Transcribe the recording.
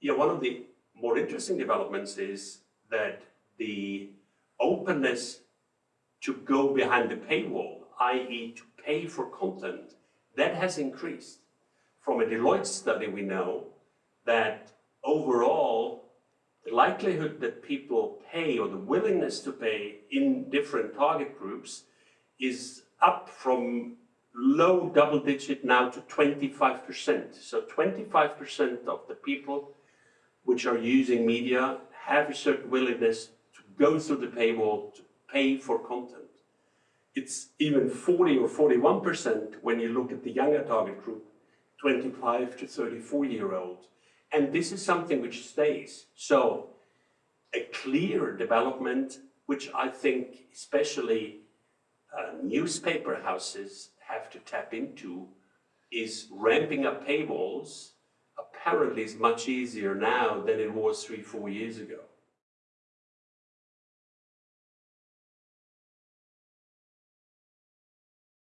Yeah, one of the more interesting developments is that the openness to go behind the paywall, i.e. to pay for content, that has increased. From a Deloitte study we know that overall the likelihood that people pay or the willingness to pay in different target groups is up from low double digit now to 25%. So 25% of the people which are using media have a certain willingness to go through the paywall to pay for content. It's even 40 or 41% when you look at the younger target group, 25 to 34 year olds. And this is something which stays. So a clear development, which I think especially uh, newspaper houses have to tap into, is ramping up paywalls apparently is much easier now than it was three, four years ago.